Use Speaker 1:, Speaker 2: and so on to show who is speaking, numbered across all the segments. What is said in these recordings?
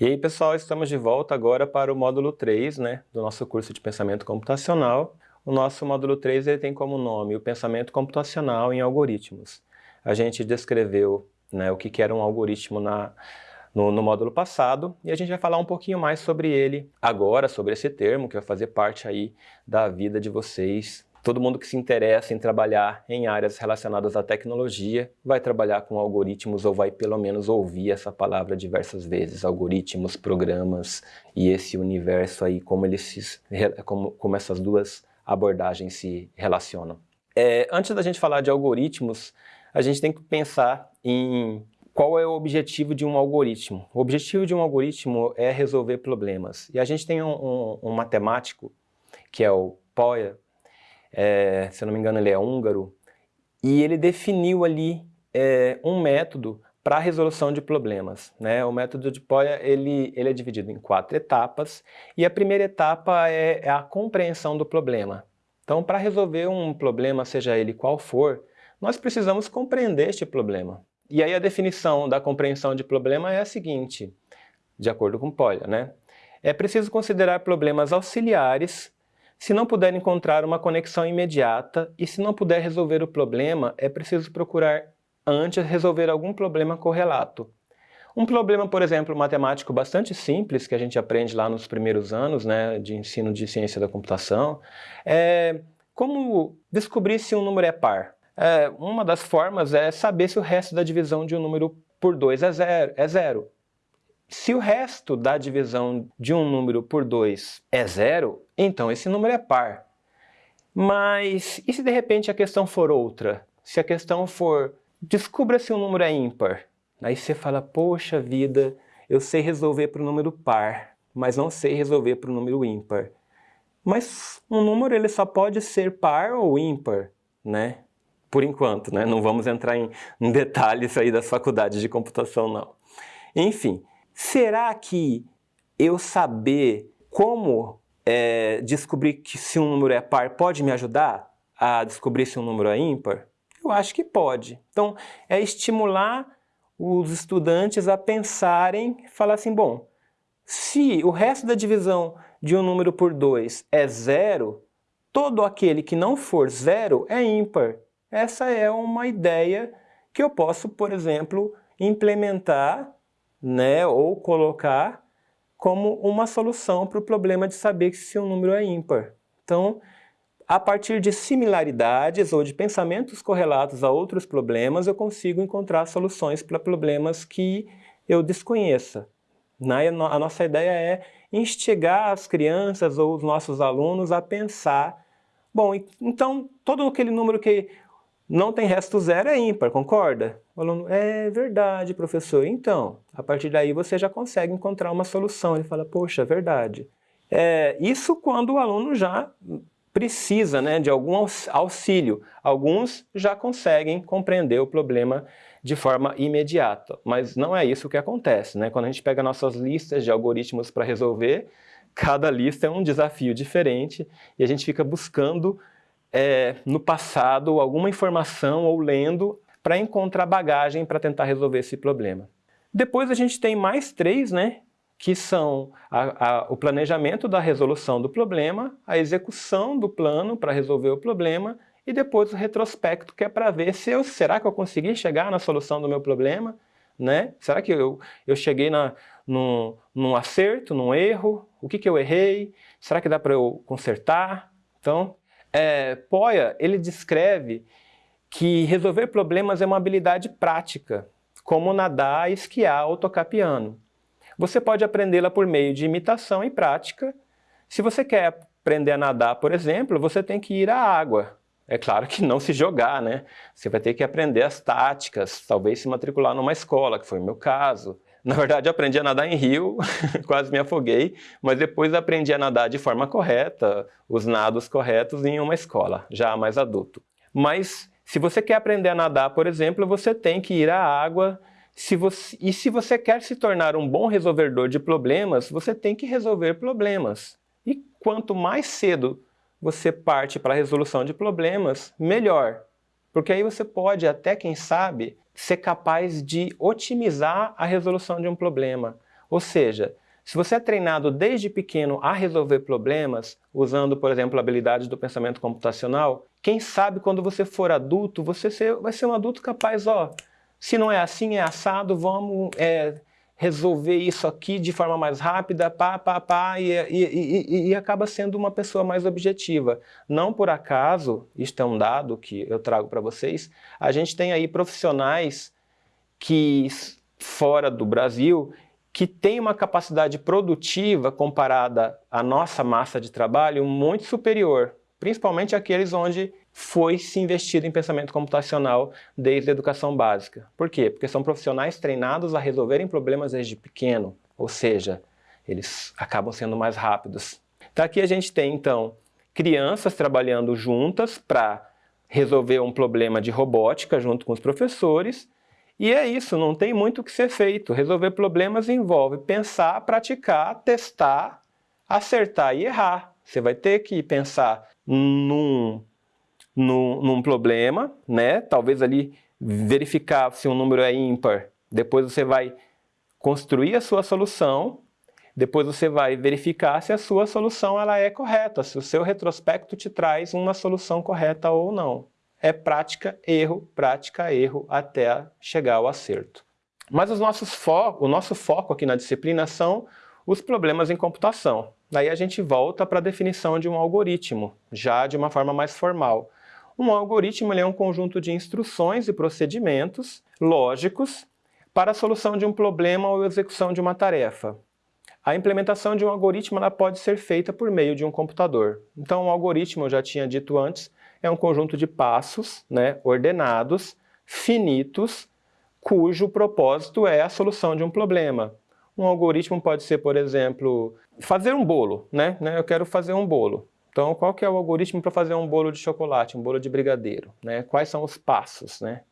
Speaker 1: E aí pessoal, estamos de volta agora para o módulo 3 né, do nosso curso de Pensamento Computacional. O nosso módulo 3 ele tem como nome o Pensamento Computacional em Algoritmos. A gente descreveu né, o que, era um algoritmo na, no, no, módulo passado e a gente vai falar um pouquinho mais sobre ele agora, sobre esse termo que vai fazer parte aí da vida de vocês Todo mundo que se interessa em trabalhar em áreas relacionadas à tecnologia vai trabalhar com algoritmos ou vai pelo menos ouvir essa palavra diversas vezes, algoritmos, programas e esse universo aí, como, eles se, como, como essas duas abordagens se relacionam. É, antes da gente falar de algoritmos, a gente tem que pensar em qual é o objetivo de um algoritmo. O objetivo de um algoritmo é resolver problemas. E a gente tem um, um, um matemático, que é o Poya, é, se eu não me engano ele é húngaro, e ele definiu ali é, um método para a resolução de problemas. Né? O método de Poya ele, ele é dividido em quatro etapas, e a primeira etapa é, é a compreensão do problema. Então, para resolver um problema, seja ele qual for, nós precisamos compreender este problema. E aí a definição da compreensão de problema é a seguinte, de acordo com Poya, né? É preciso considerar problemas auxiliares se não puder encontrar uma conexão imediata e se não puder resolver o problema, é preciso procurar antes resolver algum problema correlato. Um problema, por exemplo, matemático bastante simples, que a gente aprende lá nos primeiros anos né, de ensino de ciência da computação, é como descobrir se um número é par. É, uma das formas é saber se o resto da divisão de um número por 2 é zero, é zero. Se o resto da divisão de um número por 2 é zero, então esse número é par. Mas e se de repente a questão for outra? Se a questão for, descubra se o número é ímpar. Aí você fala, poxa vida, eu sei resolver para o número par, mas não sei resolver para o número ímpar. Mas um número ele só pode ser par ou ímpar, né? Por enquanto, né? Não vamos entrar em detalhes aí das faculdades de computação, não. Enfim, Será que eu saber como é, descobrir que se um número é par pode me ajudar a descobrir se um número é ímpar? Eu acho que pode. Então, é estimular os estudantes a pensarem, falar assim, bom, se o resto da divisão de um número por 2 é zero, todo aquele que não for zero é ímpar. Essa é uma ideia que eu posso, por exemplo, implementar né, ou colocar como uma solução para o problema de saber se um número é ímpar. Então, a partir de similaridades ou de pensamentos correlatos a outros problemas, eu consigo encontrar soluções para problemas que eu desconheça. A nossa ideia é instigar as crianças ou os nossos alunos a pensar, bom, então todo aquele número que não tem resto zero é ímpar, concorda? O aluno, é verdade, professor. Então, a partir daí você já consegue encontrar uma solução. Ele fala, poxa, é verdade. É, isso quando o aluno já precisa né, de algum auxílio. Alguns já conseguem compreender o problema de forma imediata, mas não é isso que acontece. Né? Quando a gente pega nossas listas de algoritmos para resolver, cada lista é um desafio diferente e a gente fica buscando é, no passado alguma informação ou lendo para encontrar bagagem para tentar resolver esse problema. Depois a gente tem mais três, né, que são a, a, o planejamento da resolução do problema, a execução do plano para resolver o problema e depois o retrospecto, que é para ver se eu, será que eu consegui chegar na solução do meu problema, né? Será que eu, eu cheguei na, num, num acerto, num erro? O que, que eu errei? Será que dá para eu consertar? Então, é, Poya, ele descreve que resolver problemas é uma habilidade prática, como nadar, esquiar ou tocar piano. Você pode aprendê-la por meio de imitação e prática. Se você quer aprender a nadar, por exemplo, você tem que ir à água. É claro que não se jogar, né? Você vai ter que aprender as táticas, talvez se matricular numa escola, que foi o meu caso. Na verdade, aprendi a nadar em rio, quase me afoguei, mas depois aprendi a nadar de forma correta, os nados corretos em uma escola, já mais adulto. Mas se você quer aprender a nadar, por exemplo, você tem que ir à água, se você, e se você quer se tornar um bom resolvedor de problemas, você tem que resolver problemas. E quanto mais cedo você parte para a resolução de problemas, melhor. Porque aí você pode até, quem sabe, ser capaz de otimizar a resolução de um problema, Ou seja, se você é treinado desde pequeno a resolver problemas, usando, por exemplo, habilidades do pensamento computacional, quem sabe quando você for adulto, você vai ser um adulto capaz, ó, se não é assim, é assado, vamos é, resolver isso aqui de forma mais rápida, pá, pá, pá, e, e, e, e, acaba sendo uma pessoa mais objetiva. Não por acaso, isto é um dado que eu trago para vocês, a gente tem aí profissionais que, fora do Brasil, que tem uma capacidade produtiva comparada à nossa massa de trabalho muito superior, principalmente aqueles onde foi se investido em pensamento computacional desde a educação básica. Por quê? Porque são profissionais treinados a resolverem problemas desde pequeno, ou seja, eles acabam sendo mais rápidos. Então aqui a gente tem, então, crianças trabalhando juntas para resolver um problema de robótica junto com os professores e é isso, não tem muito o que ser feito. Resolver problemas envolve pensar, praticar, testar, acertar e errar. Você vai ter que pensar num, num, problema, né? talvez ali verificar se um número é ímpar. Depois você vai construir a sua solução, depois você vai verificar se a sua solução ela é correta, se o seu retrospecto te traz uma solução correta ou não é prática, erro, prática, erro, até chegar ao acerto. Mas os nossos fo o nosso foco aqui na disciplina são os problemas em computação. Daí a gente volta para a definição de um algoritmo, já de uma forma mais formal. Um algoritmo é um conjunto de instruções e procedimentos lógicos para a solução de um problema ou execução de uma tarefa. A implementação de um algoritmo ela pode ser feita por meio de um computador. Então, um algoritmo, eu já tinha dito antes, é um conjunto de passos né, ordenados, finitos, cujo propósito é a solução de um problema. Um algoritmo pode ser, por exemplo, fazer um bolo. Né? né? Eu quero fazer um bolo. Então, qual que é o algoritmo para fazer um bolo de chocolate, um bolo de brigadeiro? Né? Quais são os passos? Né?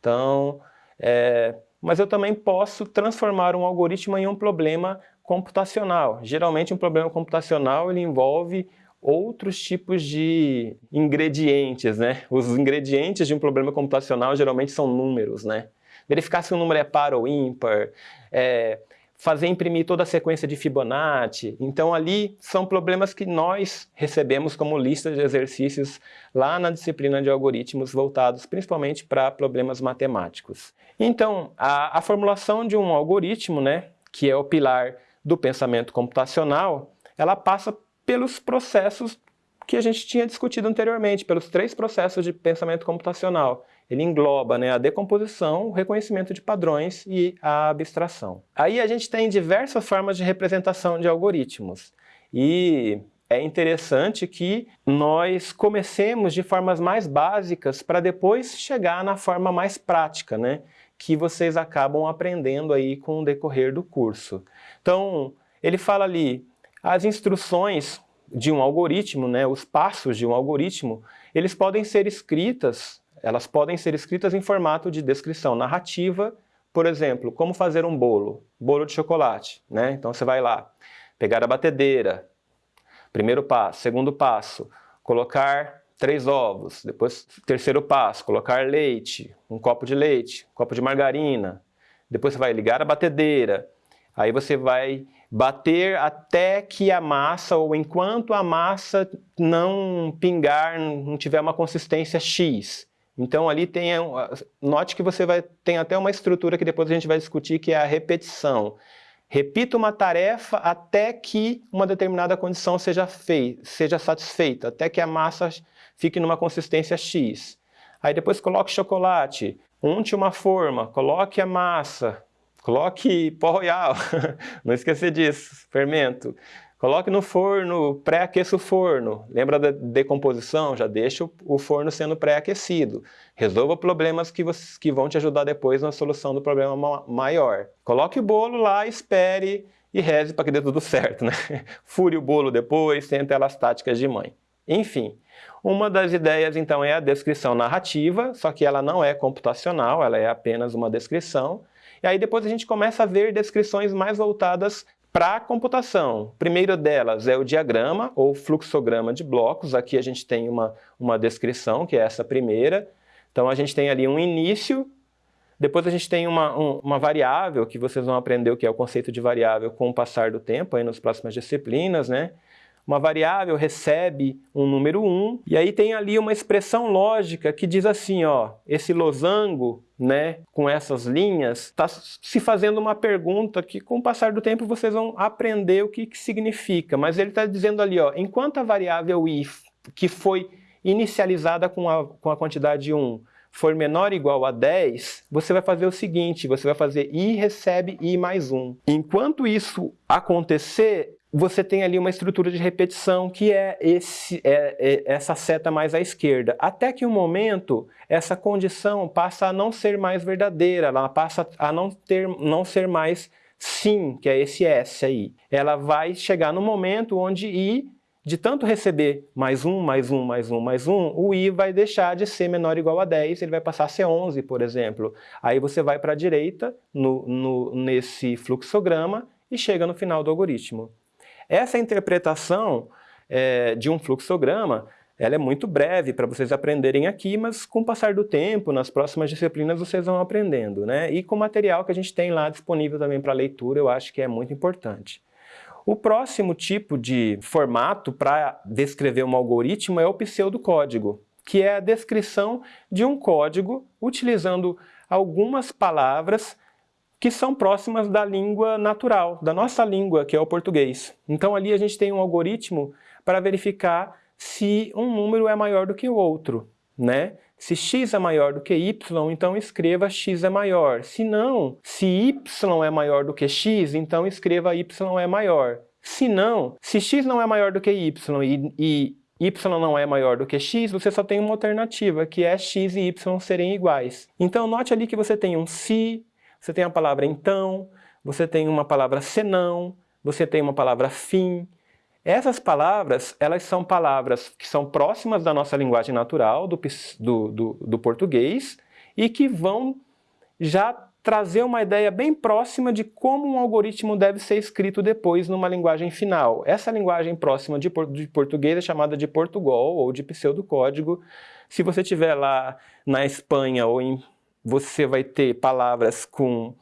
Speaker 1: Então, é... mas eu também posso transformar um algoritmo em um problema computacional. Geralmente, um problema computacional ele envolve outros tipos de ingredientes, né? Os ingredientes de um problema computacional geralmente são números, né? Verificar se o número é par ou ímpar, é, fazer imprimir toda a sequência de Fibonacci. Então ali são problemas que nós recebemos como lista de exercícios lá na disciplina de algoritmos voltados principalmente para problemas matemáticos. Então a, a formulação de um algoritmo, né, que é o pilar do pensamento computacional, ela passa pelos processos que a gente tinha discutido anteriormente, pelos três processos de pensamento computacional. Ele engloba né, a decomposição, o reconhecimento de padrões e a abstração. Aí a gente tem diversas formas de representação de algoritmos. E é interessante que nós comecemos de formas mais básicas para depois chegar na forma mais prática, né? que vocês acabam aprendendo aí com o decorrer do curso. Então, ele fala ali, as instruções de um algoritmo, né, os passos de um algoritmo, eles podem ser escritas, elas podem ser escritas em formato de descrição narrativa, por exemplo, como fazer um bolo, bolo de chocolate, né? Então você vai lá, pegar a batedeira, primeiro passo, segundo passo, colocar três ovos, depois terceiro passo, colocar leite, um copo de leite, um copo de margarina, depois você vai ligar a batedeira, aí você vai bater até que a massa, ou enquanto a massa não pingar, não tiver uma consistência X. Então ali tem, note que você vai, tem até uma estrutura que depois a gente vai discutir, que é a repetição. Repita uma tarefa até que uma determinada condição seja, feita, seja satisfeita, até que a massa fique numa consistência X. Aí depois coloque chocolate, unte uma forma, coloque a massa, Coloque pó royal, não esquecer disso, fermento. Coloque no forno, pré-aqueça o forno. Lembra da decomposição? Já deixa o forno sendo pré-aquecido. Resolva problemas que, que vão te ajudar depois na solução do problema maior. Coloque o bolo lá, espere e reze para que dê tudo certo. Né? Fure o bolo depois, tenta elas táticas de mãe. Enfim, uma das ideias então é a descrição narrativa, só que ela não é computacional, ela é apenas uma descrição. E aí depois a gente começa a ver descrições mais voltadas para a computação. Primeiro delas é o diagrama ou fluxograma de blocos. Aqui a gente tem uma, uma descrição, que é essa primeira. Então a gente tem ali um início, Depois a gente tem uma, um, uma variável que vocês vão aprender o que é o conceito de variável com o passar do tempo aí nas próximas disciplinas, né? Uma variável recebe um número 1, e aí tem ali uma expressão lógica que diz assim, ó, esse losango, né, com essas linhas, está se fazendo uma pergunta que com o passar do tempo vocês vão aprender o que, que significa, mas ele está dizendo ali, ó, enquanto a variável i, que foi inicializada com a, com a quantidade 1, for menor ou igual a 10, você vai fazer o seguinte, você vai fazer i recebe i mais 1. Enquanto isso acontecer, você tem ali uma estrutura de repetição que é, esse, é, é, essa seta mais à esquerda. Até que um momento, essa condição passa a não ser mais verdadeira, ela passa a não, ter, não ser mais sim, que é esse S aí. Ela vai chegar no momento onde I, de tanto receber mais um, mais um, mais um, mais um, o I vai deixar de ser menor ou igual a 10, ele vai passar a ser 11, por exemplo. Aí você vai para a direita, no, no, nesse fluxograma, e chega no final do algoritmo. Essa interpretação é, de um fluxograma ela é muito breve para vocês aprenderem aqui, mas com o passar do tempo, nas próximas disciplinas, vocês vão aprendendo. Né? E com o material que a gente tem lá disponível também para leitura, eu acho que é muito importante. O próximo tipo de formato para descrever um algoritmo é o pseudocódigo, que é a descrição de um código utilizando algumas palavras que são próximas da língua natural, da nossa língua, que é o português. Então ali a gente tem um algoritmo para verificar se um número é maior do que o outro, né? Se x é maior do que y, então escreva x é maior. Se não, se y é maior do que x, então escreva y é maior. Se não, se x não é maior do que y e, e y não é maior do que x, você só tem uma alternativa, que é x e y serem iguais. Então note ali que você tem um se, você tem a palavra então, você tem uma palavra senão, você tem uma palavra fim. Essas palavras, elas são palavras que são próximas da nossa linguagem natural, do, do, do, do português, e que vão já trazer uma ideia bem próxima de como um algoritmo deve ser escrito depois numa linguagem final. Essa linguagem próxima de, português é chamada de Portugal ou de pseudocódigo. Se você estiver lá na Espanha ou em você vai ter palavras com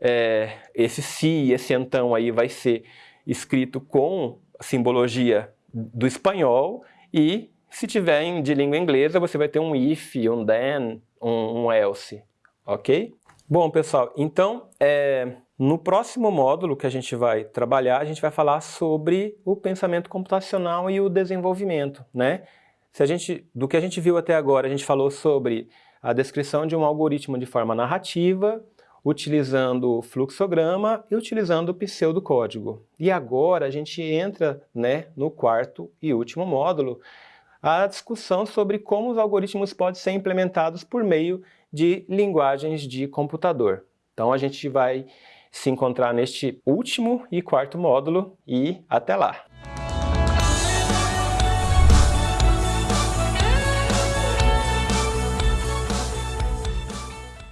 Speaker 1: é, esse si, esse então aí vai ser escrito com simbologia do espanhol e se tiver de língua inglesa você vai ter um if, um then, um, um else, ok? Bom pessoal, então é, no próximo módulo que a gente vai trabalhar, a gente vai falar sobre o pensamento computacional e o desenvolvimento, né? Se a gente, do que a gente viu até agora, a gente falou sobre a descrição de um algoritmo de forma narrativa, utilizando fluxograma e utilizando pseudocódigo. E agora a gente entra né, no quarto e último módulo, a discussão sobre como os algoritmos podem ser implementados por meio de linguagens de computador. Então a gente vai se encontrar neste último e quarto módulo e até lá!